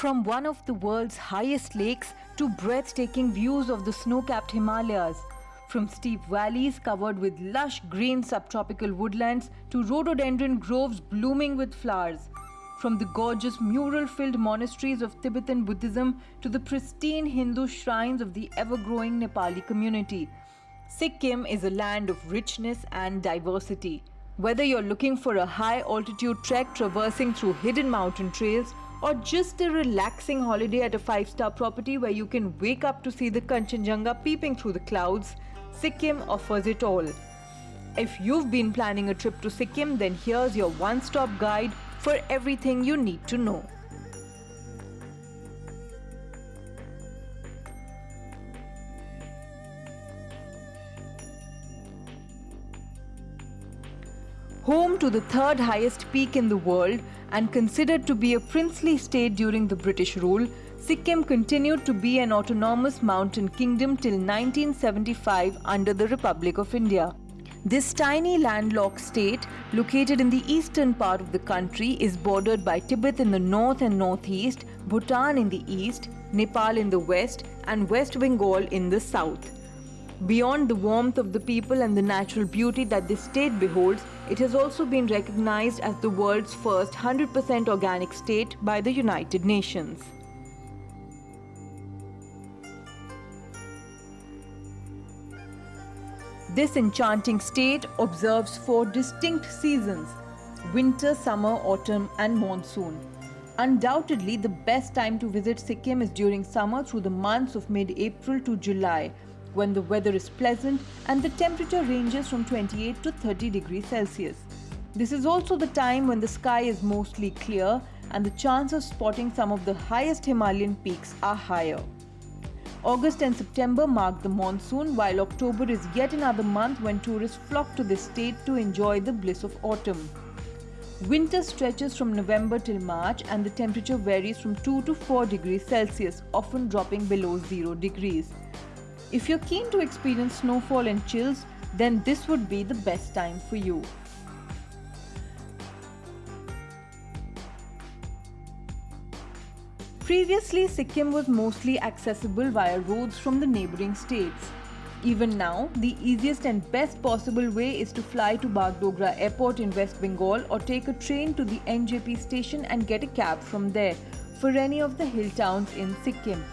From one of the world's highest lakes to breathtaking views of the snow capped Himalayas. From steep valleys covered with lush green subtropical woodlands to rhododendron groves blooming with flowers. From the gorgeous mural filled monasteries of Tibetan Buddhism to the pristine Hindu shrines of the ever growing Nepali community. Sikkim is a land of richness and diversity. Whether you're looking for a high altitude trek traversing through hidden mountain trails or just a relaxing holiday at a five star property where you can wake up to see the Kanchenjunga peeping through the clouds, Sikkim offers it all. If you've been planning a trip to Sikkim, then here's your one stop guide for everything you need to know. Home to the third highest peak in the world and considered to be a princely state during the British rule, Sikkim continued to be an autonomous mountain kingdom till 1975 under the Republic of India. This tiny landlocked state, located in the eastern part of the country, is bordered by Tibet in the north and northeast, Bhutan in the east, Nepal in the west, and West Bengal in the south. Beyond the warmth of the people and the natural beauty that this state beholds, it has also been recognized as the world's first 100% organic state by the United Nations. This enchanting state observes four distinct seasons winter, summer, autumn, and monsoon. Undoubtedly, the best time to visit Sikkim is during summer through the months of mid April to July when the weather is pleasant and the temperature ranges from 28 to 30 degrees Celsius. This is also the time when the sky is mostly clear and the chance of spotting some of the highest Himalayan peaks are higher. August and September mark the monsoon, while October is yet another month when tourists flock to this state to enjoy the bliss of autumn. Winter stretches from November till March and the temperature varies from 2 to 4 degrees Celsius, often dropping below 0 degrees. If you're keen to experience snowfall and chills, then this would be the best time for you. Previously, Sikkim was mostly accessible via roads from the neighboring states. Even now, the easiest and best possible way is to fly to Bagdogra Airport in West Bengal or take a train to the NJP station and get a cab from there for any of the hill towns in Sikkim.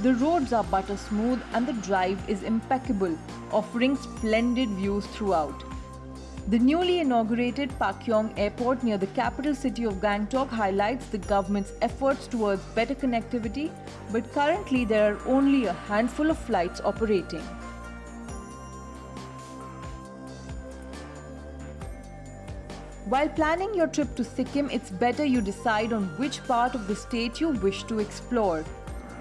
The roads are butter smooth and the drive is impeccable, offering splendid views throughout. The newly inaugurated Pakyong Airport near the capital city of Gangtok highlights the government's efforts towards better connectivity, but currently there are only a handful of flights operating. While planning your trip to Sikkim, it's better you decide on which part of the state you wish to explore.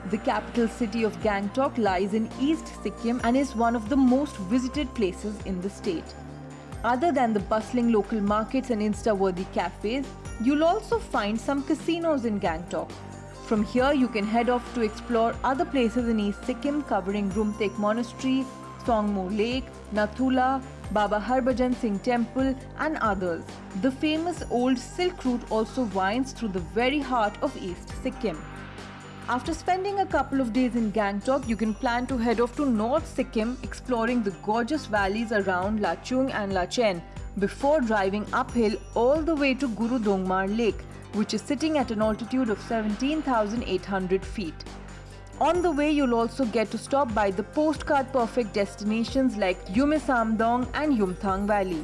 The capital city of Gangtok lies in East Sikkim and is one of the most visited places in the state. Other than the bustling local markets and insta-worthy cafes, you'll also find some casinos in Gangtok. From here, you can head off to explore other places in East Sikkim covering Rumtek Monastery, Songmo Lake, Nathula, Baba Harbhajan Singh Temple and others. The famous old Silk Route also winds through the very heart of East Sikkim. After spending a couple of days in Gangtok, you can plan to head off to North Sikkim exploring the gorgeous valleys around Lachung and Lachen before driving uphill all the way to Guru Dongmar Lake, which is sitting at an altitude of 17,800 feet. On the way, you'll also get to stop by the postcard perfect destinations like Yume Samdong and Yumthang Valley.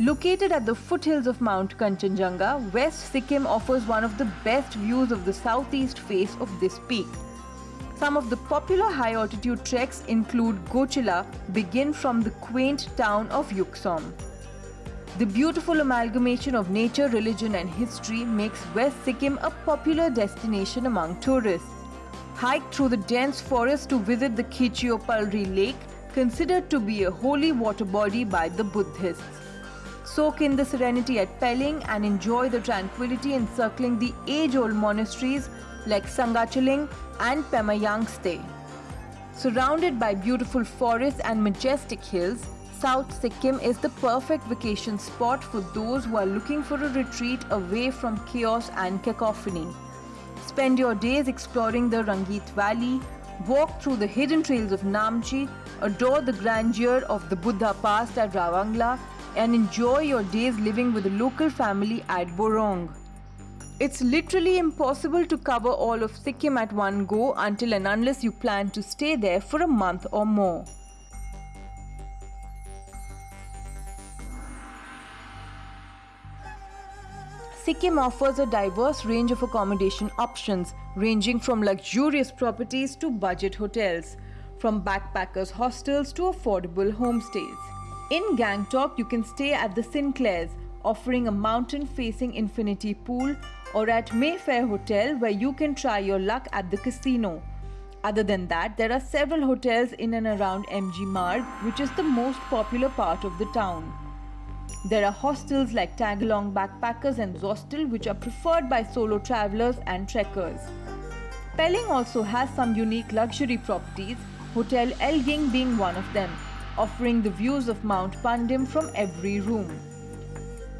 Located at the foothills of Mount Kanchenjunga, West Sikkim offers one of the best views of the southeast face of this peak. Some of the popular high altitude treks include Goechala, begin from the quaint town of Yuksom. The beautiful amalgamation of nature, religion and history makes West Sikkim a popular destination among tourists. Hike through the dense forest to visit the Khecheopalri lake, considered to be a holy water body by the Buddhists. Soak in the serenity at Pelling and enjoy the tranquility encircling the age-old monasteries like Sanga Choeling and Pemayangtse. Surrounded by beautiful forests and majestic hills, South Sikkim is the perfect vacation spot for those who are looking for a retreat away from chaos and cacophony. Spend your days exploring the Rangit Valley, walk through the hidden trails of Namchi, adore the grandeur of the Buddha Pass at Ravangla, and enjoy your days living with a local family at Borong. It's literally impossible to cover all of Sikkim at one go until and unless you plan to stay there for a month or more. Sikkim offers a diverse range of accommodation options, ranging from luxurious properties to budget hotels, from backpackers' hostels to affordable homestays. In Gangtok, you can stay at the Sinclairs, offering a mountain facing infinity pool, or at Mayfair Hotel, where you can try your luck at the casino. Other than that, there are several hotels in and around MG Marg, which is the most popular part of the town. There are hostels like Tagalong Backpackers and Zostel which are preferred by solo travelers and trekkers. Pelling also has some unique luxury properties, Hotel Elgin being one of them, offering the views of Mount Pandim from every room.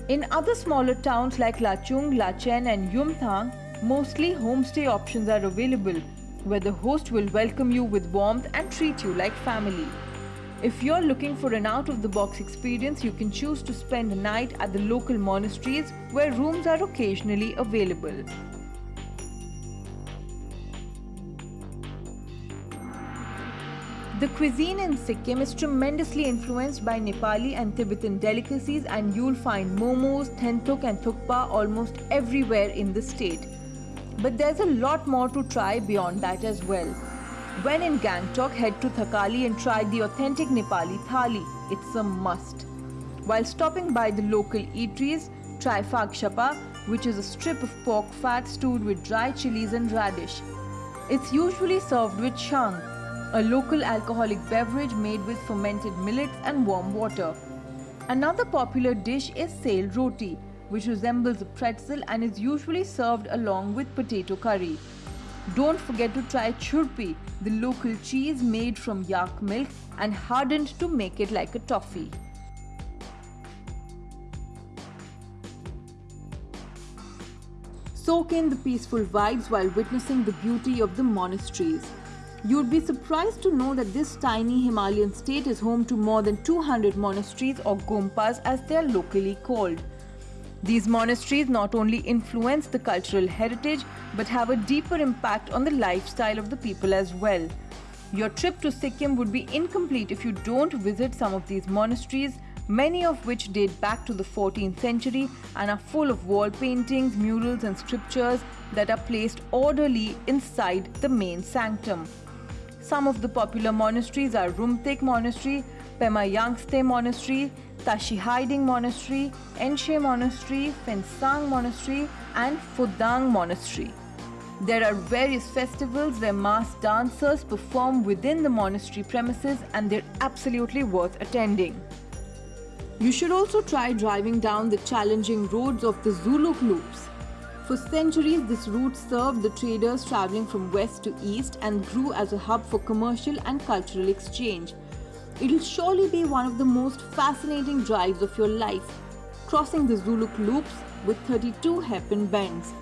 In other smaller towns like Lachung, Lachen and Yumthang, mostly homestay options are available, where the host will welcome you with warmth and treat you like family. If you're looking for an out of the box experience, you can choose to spend a night at the local monasteries where rooms are occasionally available. The cuisine in Sikkim is tremendously influenced by Nepali and Tibetan delicacies and you'll find momos, thentuk and thukpa almost everywhere in the state. But there's a lot more to try beyond that as well. When in Gangtok, head to Thakali and try the authentic Nepali thali. It's a must. While stopping by the local eateries, try Phag Shapa, which is a strip of pork fat stewed with dry chilies and radish. It's usually served with shang, a local alcoholic beverage made with fermented millets and warm water. Another popular dish is sel roti, which resembles a pretzel and is usually served along with potato curry. Don't forget to try churpi, the local cheese made from yak milk and hardened to make it like a toffee. Soak in the peaceful vibes while witnessing the beauty of the monasteries. You'd be surprised to know that this tiny Himalayan state is home to more than 200 monasteries or gompas as they are locally called. These monasteries not only influence the cultural heritage but have a deeper impact on the lifestyle of the people as well. Your trip to Sikkim would be incomplete if you don't visit some of these monasteries, many of which date back to the 14th century and are full of wall paintings, murals, and scriptures that are placed orderly inside the main sanctum. Some of the popular monasteries are Rumtek Monastery, Pemayangtse Monastery, Tashiding Monastery, Enchey Monastery, Phensang Monastery, and Phodong Monastery. There are various festivals where mass dancers perform within the monastery premises and they're absolutely worth attending. You should also try driving down the challenging roads of the Zuluk Loops. For centuries, this route served the traders traveling from west to east and grew as a hub for commercial and cultural exchange. It'll surely be one of the most fascinating drives of your life, crossing the Zuluk loops with 32 hairpin bends.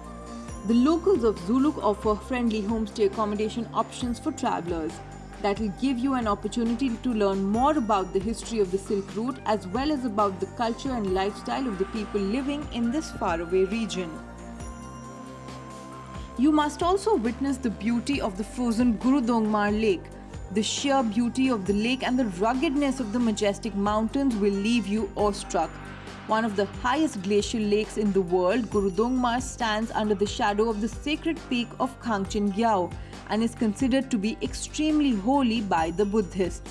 The locals of Zuluk offer friendly homestay accommodation options for travelers that will give you an opportunity to learn more about the history of the Silk Route as well as about the culture and lifestyle of the people living in this faraway region. You must also witness the beauty of the frozen Guru Dongmar Lake, the sheer beauty of the lake and the ruggedness of the majestic mountains will leave you awestruck. One of the highest glacial lakes in the world, Gurudongmar stands under the shadow of the sacred peak of Kangchengyao and is considered to be extremely holy by the Buddhists.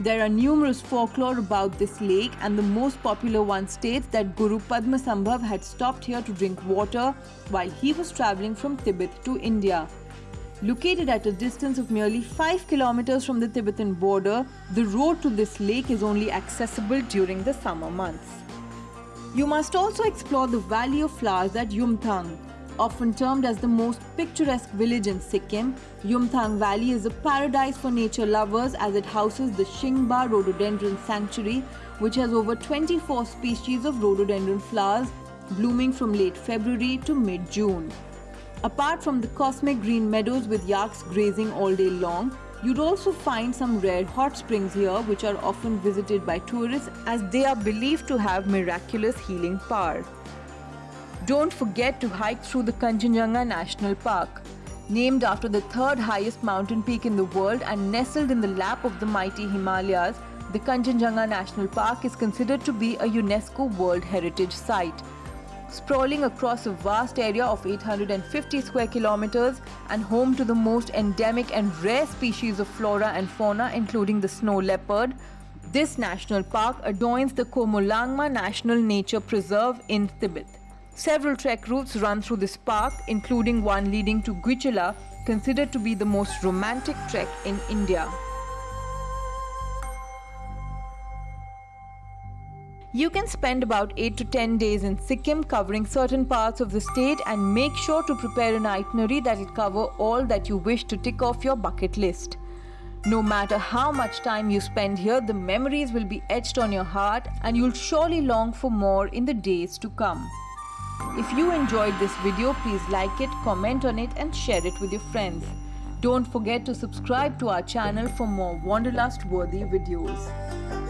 There are numerous folklore about this lake and the most popular one states that Guru Padma Padmasambhav had stopped here to drink water while he was travelling from Tibet to India. Located at a distance of merely 5 kilometers from the Tibetan border, the road to this lake is only accessible during the summer months. You must also explore the Valley of Flowers at Yumthang. Often termed as the most picturesque village in Sikkim, Yumthang Valley is a paradise for nature lovers as it houses the Shingba Rhododendron Sanctuary, which has over 24 species of rhododendron flowers blooming from late February to mid-June. Apart from the cosmic green meadows with yaks grazing all day long, you'd also find some rare hot springs here which are often visited by tourists as they are believed to have miraculous healing power. Don't forget to hike through the Kanchenjunga National Park. Named after the third highest mountain peak in the world and nestled in the lap of the mighty Himalayas, the Kanchenjunga National Park is considered to be a UNESCO World Heritage Site. Sprawling across a vast area of 850 square kilometers and home to the most endemic and rare species of flora and fauna including the snow leopard, this national park adorns the Qomolangma National Nature Preserve in Tibet. Several trek routes run through this park, including one leading to Goechala, considered to be the most romantic trek in India. You can spend about 8 to 10 days in Sikkim covering certain parts of the state and make sure to prepare an itinerary that will cover all that you wish to tick off your bucket list. No matter how much time you spend here, the memories will be etched on your heart and you'll surely long for more in the days to come. If you enjoyed this video, please like it, comment on it and share it with your friends. Don't forget to subscribe to our channel for more Wanderlust worthy videos.